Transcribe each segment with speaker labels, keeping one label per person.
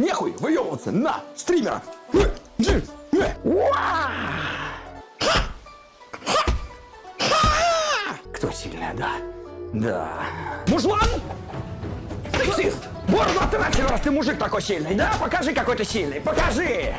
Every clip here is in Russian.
Speaker 1: Нехуй выебываться на стримера. Кто сильная, да? Да. Мужлан! Сексист! Бороду отращил, раз ты мужик такой сильный, да? Покажи, какой ты сильный, покажи!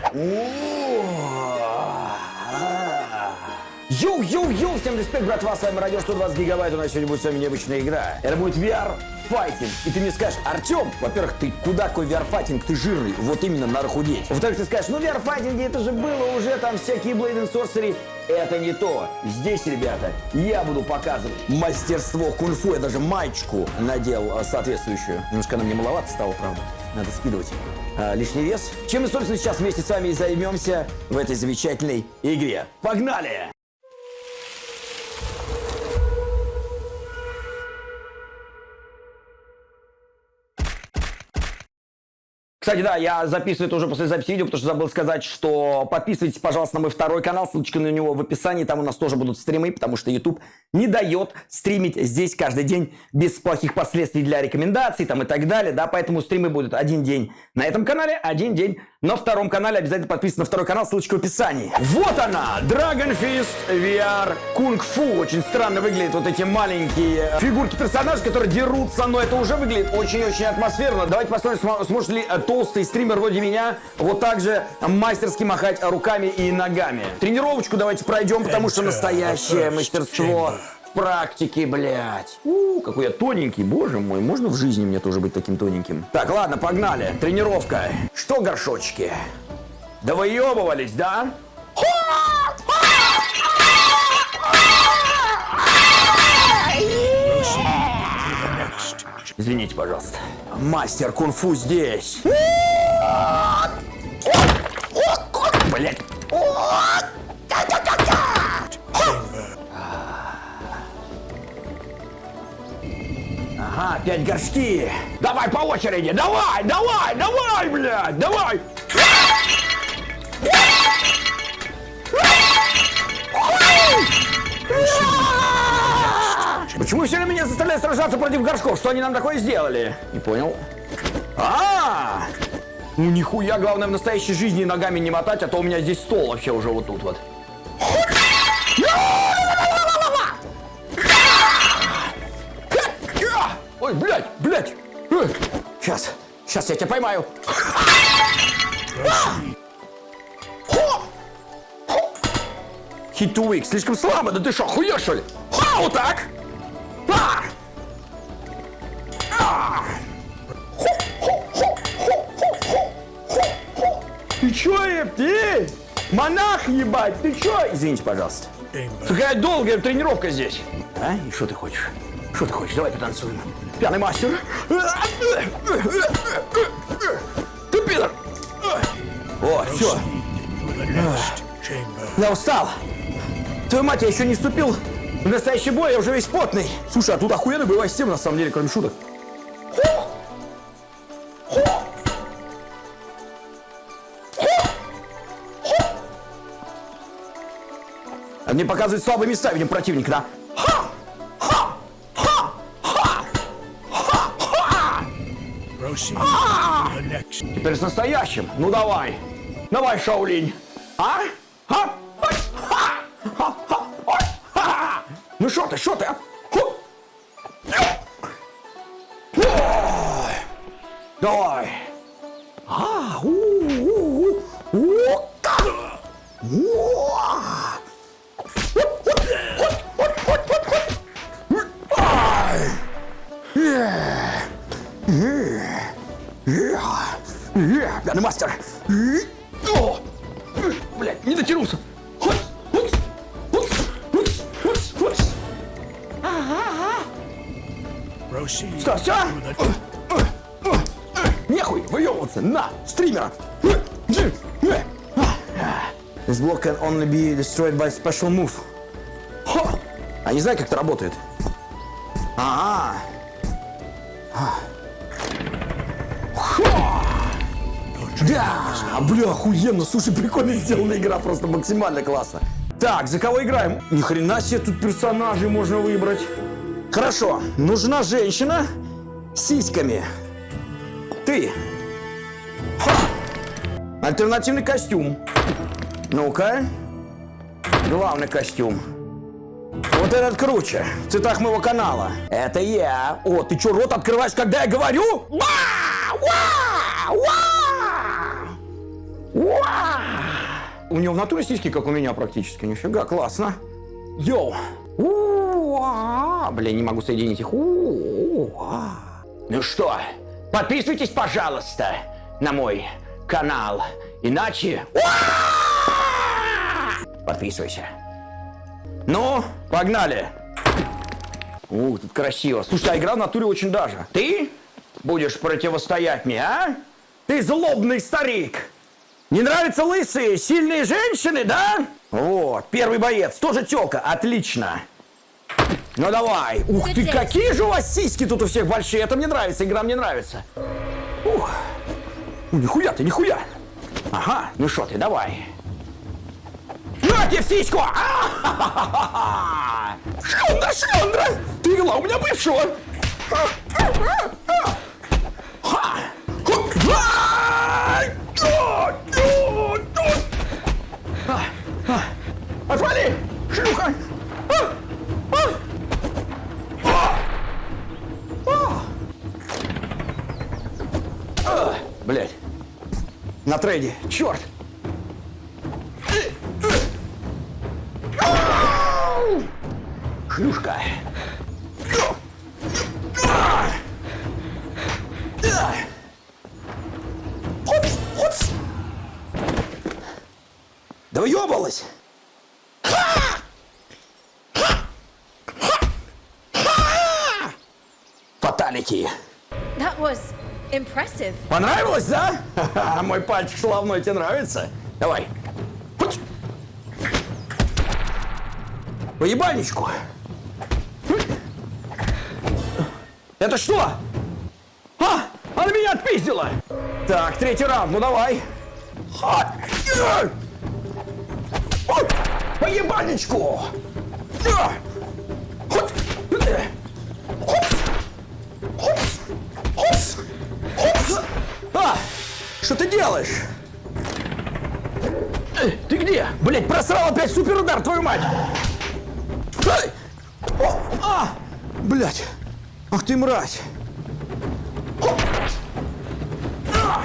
Speaker 1: Йоу-йоу-йоу, всем респект, братва, с вами Радио 120 Гигабайт, у нас сегодня будет с вами необычная игра. Это будет VR файтинг. И ты мне скажешь, Артем, во-первых, ты куда какой VR-файтинг, ты жирный, вот именно надо худеть. Во-вторых, ты скажешь, ну VR-файтинги это же было уже, там всякие Blade and Sorcery. Это не то. Здесь, ребята, я буду показывать мастерство кунг-фу. Я даже маечку надел а, соответствующую. Немножко она мне маловато стала, правда. Надо скидывать а, лишний вес. Чем мы, собственно, сейчас вместе с вами и займемся в этой замечательной игре. Погнали! Кстати, да, я записываю это уже после записи видео, потому что забыл сказать, что подписывайтесь, пожалуйста, на мой второй канал, ссылочка на него в описании, там у нас тоже будут стримы, потому что YouTube не дает стримить здесь каждый день без плохих последствий для рекомендаций там и так далее, да, поэтому стримы будут один день на этом канале, один день на втором канале, обязательно подписывайтесь на второй канал, ссылочка в описании. Вот она, Dragon Fist VR Kung Fu, очень странно выглядят вот эти маленькие фигурки персонажей, которые дерутся, но это уже выглядит очень-очень атмосферно. Давайте посмотрим, сможет ли э, толстый стример вроде меня вот так же мастерски махать руками и ногами. Тренировочку давайте пройдем, потому что настоящее мастерство в практике, блядь. У, какой я тоненький, боже мой, можно в жизни мне тоже быть таким тоненьким? Так, ладно, погнали. Тренировка. Что, горшочки? Да выебывались, Извините, пожалуйста. Мастер кунг-фу здесь. Блять. Ага, опять горшки. Давай по очереди, давай, давай, давай, блядь, давай. Почему все время меня заставляют сражаться против горшков? Что они нам такое сделали? Не понял. А! Ну нихуя, главное в настоящей жизни ногами не мотать, а то у меня здесь стол вообще уже вот тут вот. Ой, блядь, блядь. Сейчас, сейчас я тебя поймаю. Weak. Слишком слабо, да ты что, хуешь что ли? А, вот так. А! А! Ты чё, еб, ты? Монах, ебать, ты чё? Извините, пожалуйста. Какая долгая тренировка здесь. А? И что ты хочешь? Что ты хочешь? Давай потанцуем. Пьяный мастер. Ты пидор. О, все. Я устал. Твою мать, я еще не вступил в настоящий бой, я уже весь потный. Слушай, а тут охуенная боевая система, на самом деле, кроме шуток. А мне показывают слабые места, видим, противника, да? Теперь с настоящим. Ну давай. Давай, Шаулинь. А? А? Ну что ты, что ты? А? Давай. А, у, у, у, у, Пьяный мастер. Стримера. This block can only be destroyed by special move. А не знаю, как это работает. А, -а, -а. Да, бля, охуенно, слушай, прикольно сделана игра, просто максимально классно. Так, за кого играем? Ни хрена себе тут персонажей можно выбрать. Хорошо, нужна женщина с сиськами. Ты. Альтернативный костюм. Ну-ка. Главный костюм. Вот этот круче. В цветах моего канала. Это я. О, ты что, рот открываешь, когда я говорю? Ва! Ва! Ва! Ва! У него в натуре сиськи, как у меня практически. Нифига, классно. Йоу. Блин, не могу соединить их. Ну что, подписывайтесь, пожалуйста, на мой канал. Иначе... Подписывайся. Ну, погнали. Ух, тут красиво. Слушай, а игра в натуре очень даже. Ты будешь противостоять мне, а? Ты злобный старик. Не нравятся лысые, сильные женщины, да? Вот, первый боец, тоже тёлка, отлично. Ну давай. Ух ты, какие же у вас сиськи тут у всех большие. Это мне нравится, игра мне нравится. Ух. Ну, нихуя ты, нихуя. Ага, ну что ты, давай. На тебе в сиську! А-ха-ха-ха! Шлендра, шлендра! Ты вела у меня бывшего! На трейде. Черт! Ау! Шлюшка. Хопс, хопс. Да въебалась. Фаталити.
Speaker 2: Impressive.
Speaker 1: Понравилось, да? Ха-ха, Мой пальчик славной тебе нравится? Давай. По ебальничку. Это что? А! Она меня отпиздила! Так, третий раунд, ну давай. По ебальничку! Что ты делаешь? Э, Ты где? Блять, просрал опять суперудар, твою мать! Ай! О, а! Блять! Ах ты мразь! Хоп! А!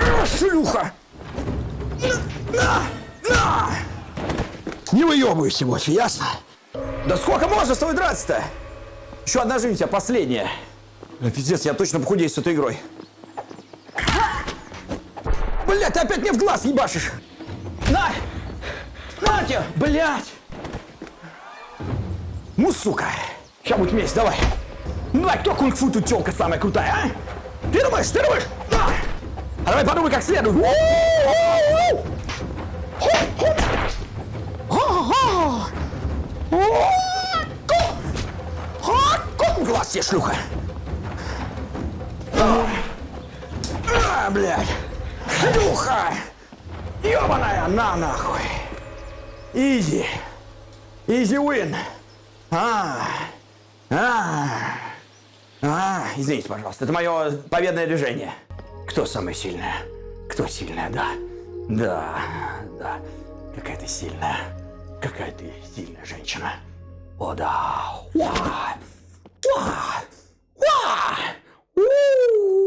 Speaker 1: А, Шлюха! На! На! На! Не выебывайся больше, ясно? Да сколько можно с тобой драться-то? Еще одна жизнь у тебя, последняя. Пиздец, я точно похудею с этой игрой. Блядь, ты опять мне в глаз ебашишь! На! На тебе! Блядь! Ну, сука! Сейчас будет месть, давай! Ну, давай, кто кунг-фу тут тёлка самая крутая, а? Ты думаешь, ты думаешь? На! А давай подумай как следует. Глаз тебе, шлюха! А, блядь! Шлюха! Ёбаная, на нахуй! Изи! Изи win! А, а, а, извините, пожалуйста, это мое победное движение. Кто самая сильная? Кто сильная, да? Да, да. Какая ты сильная. Какая ты сильная женщина. О, да. Уа! Уа! Уа! Уа!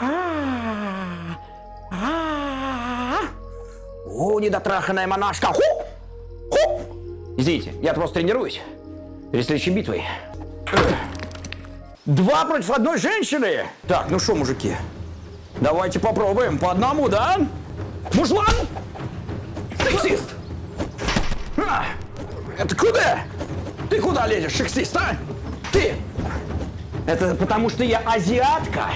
Speaker 1: А! А! О, недотраханная монашка. Ху! Ху! Извините, я просто тренируюсь. Перед следующей битвой. Два против одной женщины. Так, ну что, мужики? Давайте попробуем. По одному, да? Мужлан! Сексист! А, это куда? Ты куда лезешь, сексист, а? Ты! Это потому что я азиатка.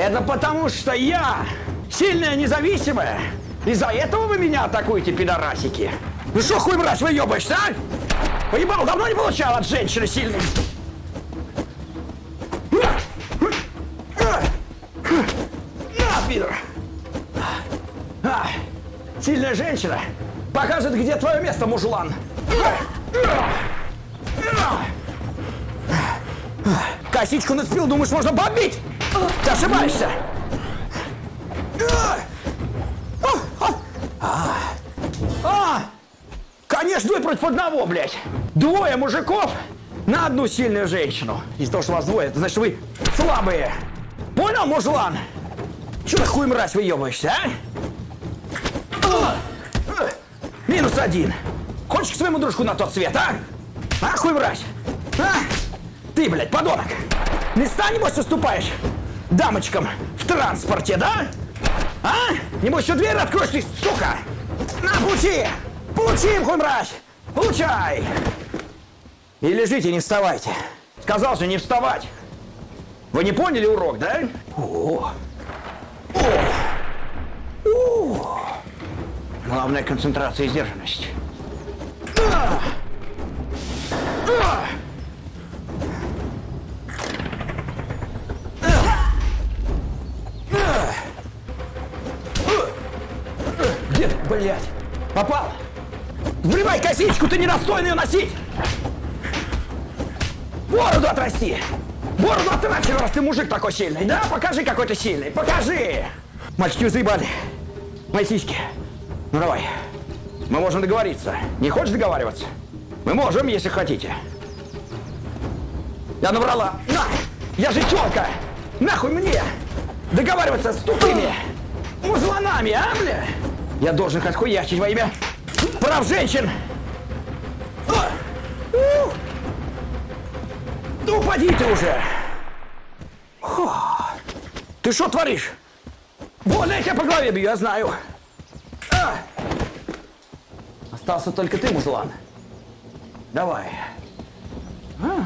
Speaker 1: Это потому что я сильная, независимая. Из-за этого вы меня атакуете, пидорасики. Ну что, хуй мразь, выебаешься, а? Поебал, давно не получал от женщины сильной. На, пидор! А, сильная женщина покажет, где твое место, мужлан. Косичку нацепил, думаешь, можно побить? Ты ошибаешься. А! Конечно, двое против одного, блядь. Двое мужиков на одну сильную женщину. Из-за того, что вас двое, это значит, вы слабые. Понял, мужлан? Че ты хуй мразь выебываешься, а? А! А! Минус один. Хочешь к своему дружку на тот свет, а? А, хуй мразь? А? Ты, блядь, подонок. Места, небось, уступаешь дамочкам в транспорте, да? А? Небось, еще дверь откроешь ты, сука! На, получи! Получи хуй мразь! Получай! И лежите, не вставайте. Сказал же не вставать. Вы не поняли урок, да? О. О. О. Главная концентрация и сдержанность. А. А. Блядь? Попал? Врывай косичку, ты недостоин ее носить! Бороду отрасти! Бороду отращи, раз ты мужик такой сильный, да? Покажи, какой ты сильный, покажи! Мальчики, вы заебали. Мои. Ну давай. Мы можем договориться. Не хочешь договариваться? Мы можем, если хотите. Я наврала. На! Я же тёлка! Нахуй мне! Договариваться с тупыми мужланами, а, бля? Я должен хоть хуячить во имя прав женщин! У! Да упади ты уже! Фу. Ты что творишь? Больно я тебя по голове бью, я знаю. А! Остался только ты, мужлан. Давай. А!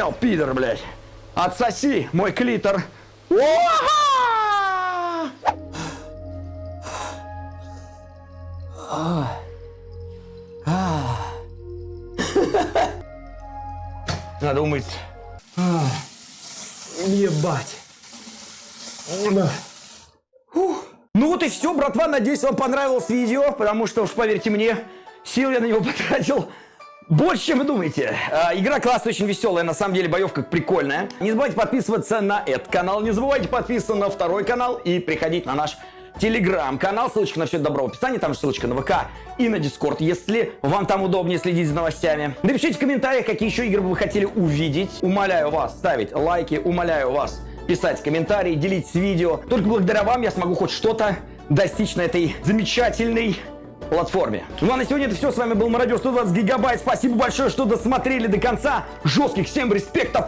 Speaker 1: Понял, пидор, блядь? Отсоси мой клитор. Надо умыться. Ебать. Ну вот и все, братва. Надеюсь, вам понравилось видео, потому что, уж поверьте мне, сил я на него потратил больше, чем вы думаете. А, игра классная, очень веселая, на самом деле боевка прикольная. Не забывайте подписываться на этот канал, не забывайте подписываться на второй канал и приходить на наш телеграм-канал. Ссылочка на все это добро в описании, там же ссылочка на ВК и на Дискорд, если вам там удобнее следить за новостями. Напишите в комментариях, какие еще игры бы вы хотели увидеть. Умоляю вас ставить лайки, умоляю вас писать комментарии, делитесь видео. Только благодаря вам я смогу хоть что-то достичь на этой замечательной платформе. Ну а на сегодня это все. С вами был Мародер 120 Гигабайт. Спасибо большое, что досмотрели до конца. Жестких всем респектов.